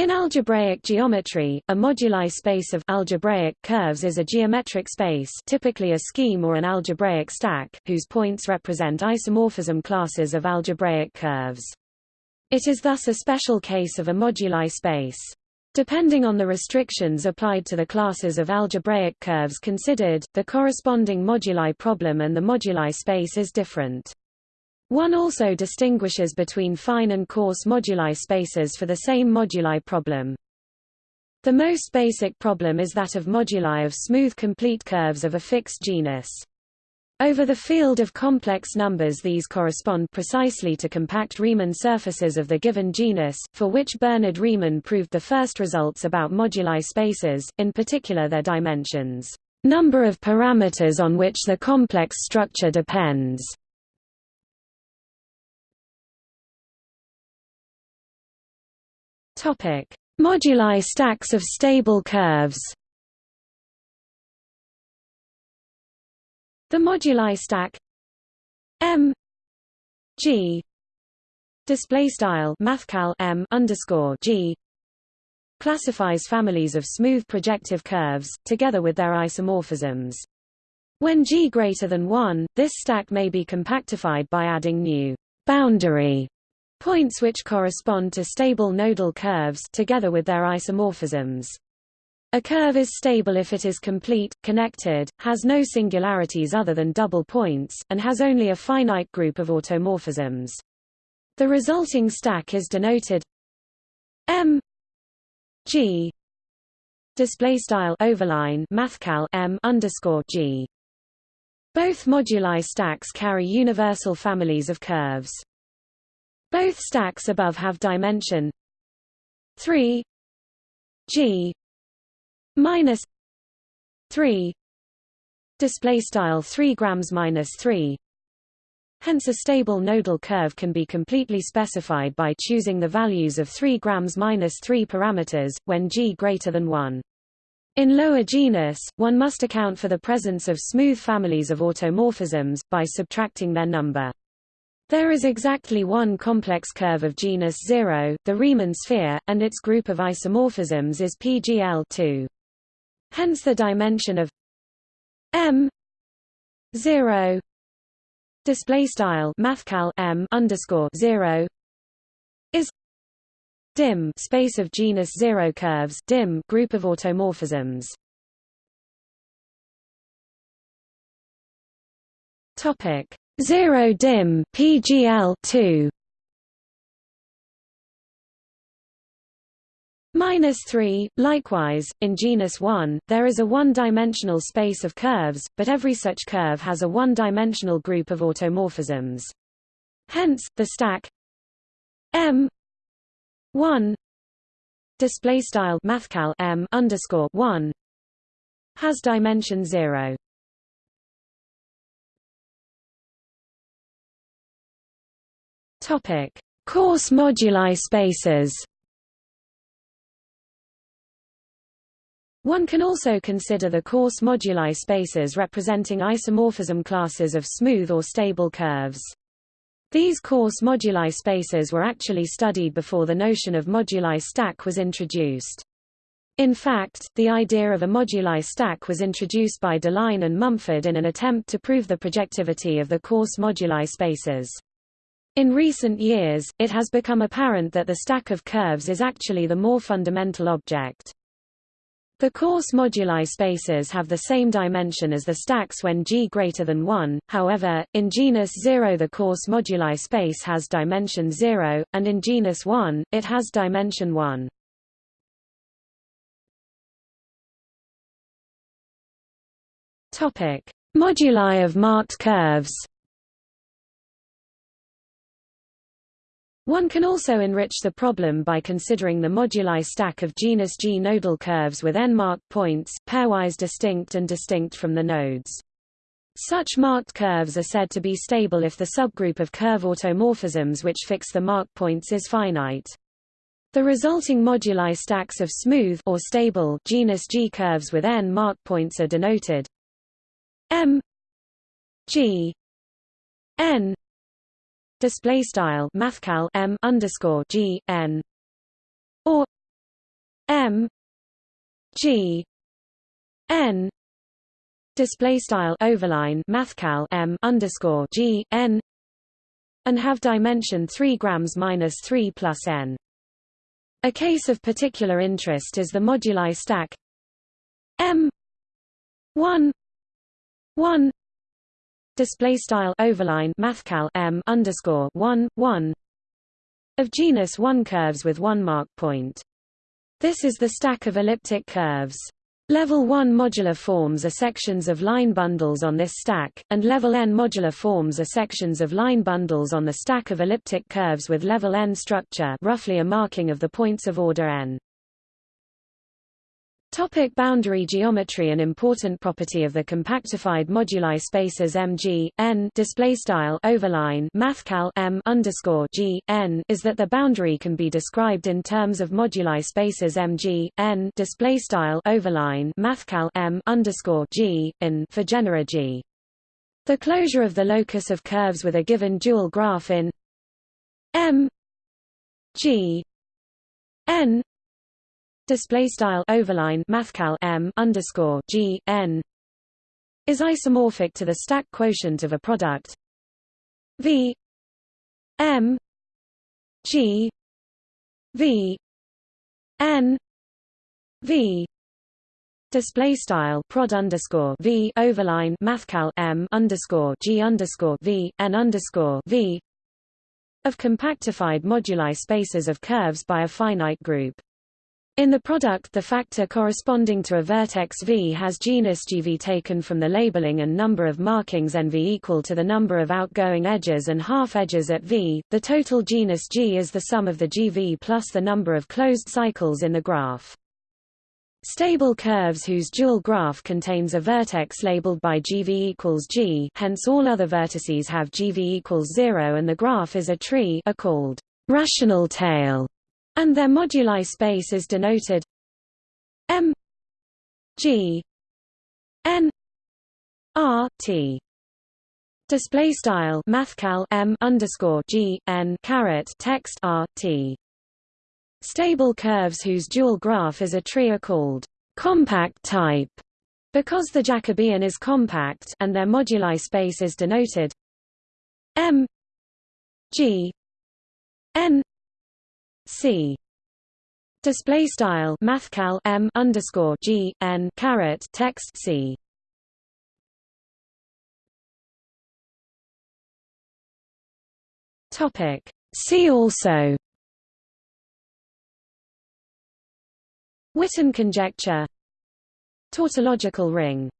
In algebraic geometry, a moduli space of algebraic curves is a geometric space typically a scheme or an algebraic stack whose points represent isomorphism classes of algebraic curves. It is thus a special case of a moduli space. Depending on the restrictions applied to the classes of algebraic curves considered, the corresponding moduli problem and the moduli space is different. One also distinguishes between fine and coarse moduli spaces for the same moduli problem. The most basic problem is that of moduli of smooth complete curves of a fixed genus. Over the field of complex numbers these correspond precisely to compact Riemann surfaces of the given genus, for which Bernhard Riemann proved the first results about moduli spaces, in particular their dimensions, number of parameters on which the complex structure depends, Topic: Moduli stacks of stable curves. The moduli stack M G display style mathcal M underscore G classifies families of smooth projective curves together with their isomorphisms. When G greater than 1, this stack may be compactified by adding new boundary Points which correspond to stable nodal curves together with their isomorphisms. A curve is stable if it is complete, connected, has no singularities other than double points, and has only a finite group of automorphisms. The resulting stack is denoted M G display style overline mathcal M underscore G. Both moduli stacks carry universal families of curves. Both stacks above have dimension. 3 g. Minus 3 display style 3 grams minus 3 Hence a stable nodal curve can be completely specified by choosing the values of 3 grams minus 3 parameters, when g greater than 1. In lower genus, one must account for the presence of smooth families of automorphisms, by subtracting their number. There is exactly one complex curve of genus 0, the Riemann sphere, and its group of isomorphisms is PGL2. Hence the dimension of M 0 display style mathcal M underscore 0 is dim space of genus 0 curves dim group of automorphisms topic 0 dim PGL 2 Minus 3. Likewise, in genus 1, there is a one-dimensional space of curves, but every such curve has a one-dimensional group of automorphisms. Hence, the stack M 1 display style mathcal M underscore 1 has dimension 0. Topic: Coarse moduli spaces. One can also consider the coarse moduli spaces representing isomorphism classes of smooth or stable curves. These coarse moduli spaces were actually studied before the notion of moduli stack was introduced. In fact, the idea of a moduli stack was introduced by Deligne and Mumford in an attempt to prove the projectivity of the coarse moduli spaces. In recent years, it has become apparent that the stack of curves is actually the more fundamental object. The coarse moduli spaces have the same dimension as the stacks when G greater than 1, however, in genus 0 the coarse moduli space has dimension 0, and in genus 1, it has dimension 1. Moduli of marked curves One can also enrich the problem by considering the moduli stack of genus G nodal curves with n marked points, pairwise distinct and distinct from the nodes. Such marked curves are said to be stable if the subgroup of curve automorphisms which fix the marked points is finite. The resulting moduli stacks of smooth or stable genus G curves with n marked points are denoted M G n display style mathcal m underscore g n or M G N display style overline mathcal M underscore G N and have dimension 3 grams minus 3 plus n. A case of particular interest is the moduli stack M 1 1 display style overline mathcal M underscore 1 1 of genus 1 curves with one mark point. This is the stack of elliptic curves. Level 1 modular forms are sections of line bundles on this stack, and level n modular forms are sections of line bundles on the stack of elliptic curves with level n structure roughly a marking of the points of order n. Topic boundary geometry An important property of the compactified moduli spaces MG n display style overline mathcal M underscore G n is that the boundary can be described in terms of moduli spaces MG n display style overline mathcal M underscore G in for genera G. The closure of the locus of curves with a given dual graph in M G n display style overline mathcal m underscore g n is isomorphic to the stack quotient of a product v m g v n v display style prod underscore v overline mathcal m underscore g underscore v n underscore v of compactified moduli spaces of curves by a finite group. In the product the factor corresponding to a vertex V has genus GV taken from the labeling and number of markings NV equal to the number of outgoing edges and half edges at V. The total genus G is the sum of the GV plus the number of closed cycles in the graph. Stable curves whose dual graph contains a vertex labeled by GV equals G hence all other vertices have GV equals 0 and the graph is a tree are called rational tail and their moduli space is denoted M G N R T. Display style mathcal M underscore G N caret text R T. Stable curves whose dual graph is a tree are called compact type. Because the Jacobian is compact and their moduli space is denoted M G N C. Display style mathcal M underscore G N caret text C. Topic. See also. Witten conjecture. Tautological ring